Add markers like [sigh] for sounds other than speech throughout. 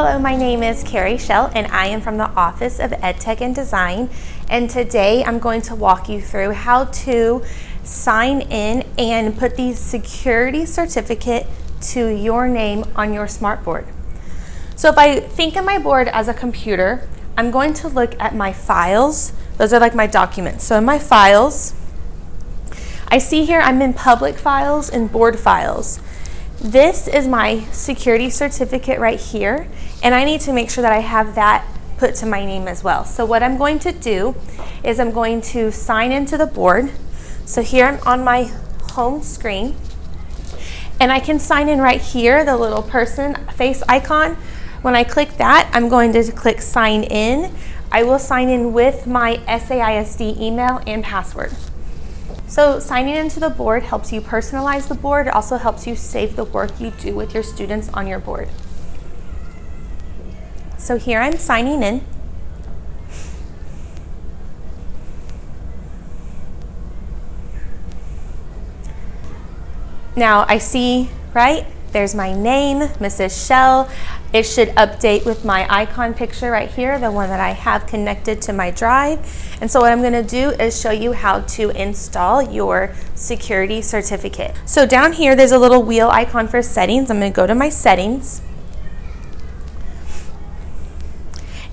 Hello, my name is Carrie Shell and I am from the Office of EdTech and Design. And today I'm going to walk you through how to sign in and put the security certificate to your name on your smartboard. So if I think of my board as a computer, I'm going to look at my files. Those are like my documents. So in my files, I see here I'm in public files and board files. This is my security certificate right here, and I need to make sure that I have that put to my name as well. So what I'm going to do is I'm going to sign into the board. So here I'm on my home screen, and I can sign in right here, the little person face icon. When I click that, I'm going to click sign in. I will sign in with my SAISD email and password. So signing into the board helps you personalize the board. It also helps you save the work you do with your students on your board. So here I'm signing in. Now I see, right, there's my name, Mrs. Shell. It should update with my icon picture right here, the one that I have connected to my drive. And so what I'm gonna do is show you how to install your security certificate. So down here, there's a little wheel icon for settings. I'm gonna go to my settings.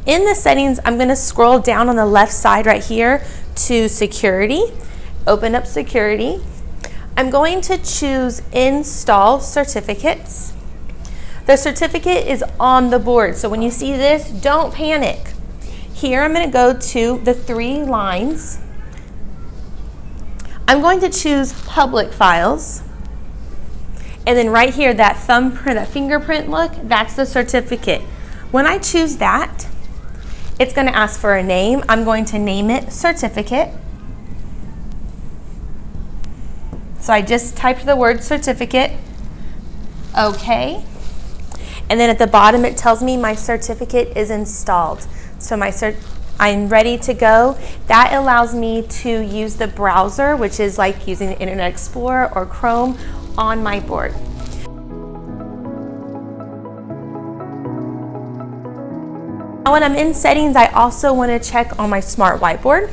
In the settings, I'm gonna scroll down on the left side right here to security, open up security. I'm going to choose install certificates. The certificate is on the board. So when you see this, don't panic. Here I'm gonna go to the three lines. I'm going to choose public files. And then right here, that thumbprint, [laughs] that fingerprint look, that's the certificate. When I choose that, it's gonna ask for a name. I'm going to name it certificate. So I just typed the word certificate. Okay. And then at the bottom it tells me my certificate is installed. So my cert I'm ready to go. That allows me to use the browser, which is like using Internet Explorer or Chrome on my board. Now When I'm in settings, I also want to check on my smart whiteboard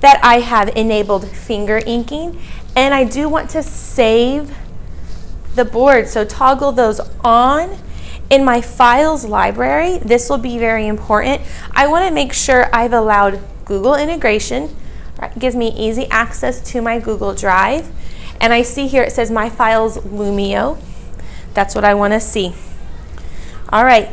that I have enabled finger inking and I do want to save the board. So toggle those on. In my files library, this will be very important. I want to make sure I've allowed Google integration. Gives me easy access to my Google Drive. And I see here it says my files Lumio. That's what I want to see. All right,